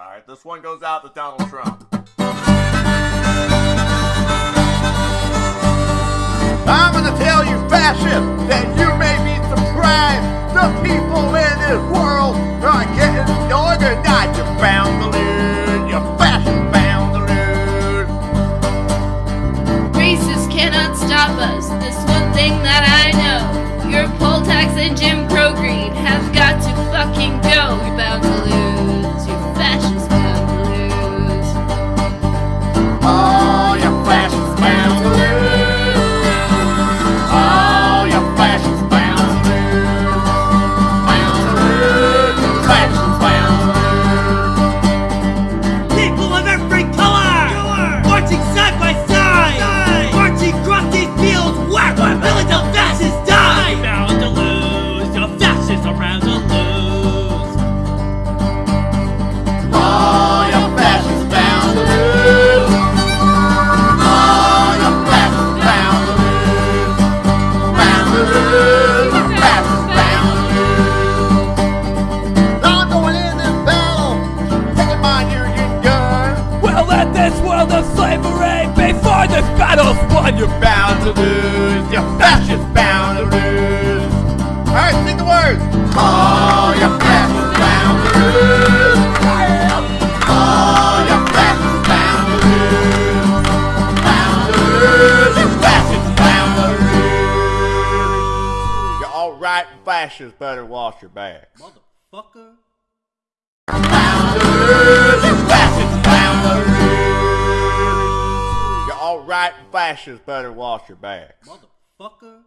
All right, this one goes out to Donald Trump. I'm gonna tell you, fascists, that you may be surprised. The people in this world are getting organized. You're bound to. You're fascist bound to lose. Racists cannot stop us. This one thing that I know. This world of slavery before this battle's won. You're bound to lose. You're fascist bound to lose. All right, sing the words. Oh, you're fascist bound to lose. Oh, you're fascist bound to lose. Bound to lose. You're fascist bound to lose. You're all right, fascists better wash your backs. Motherfucker. Right, fascists better wash your backs. Motherfucker.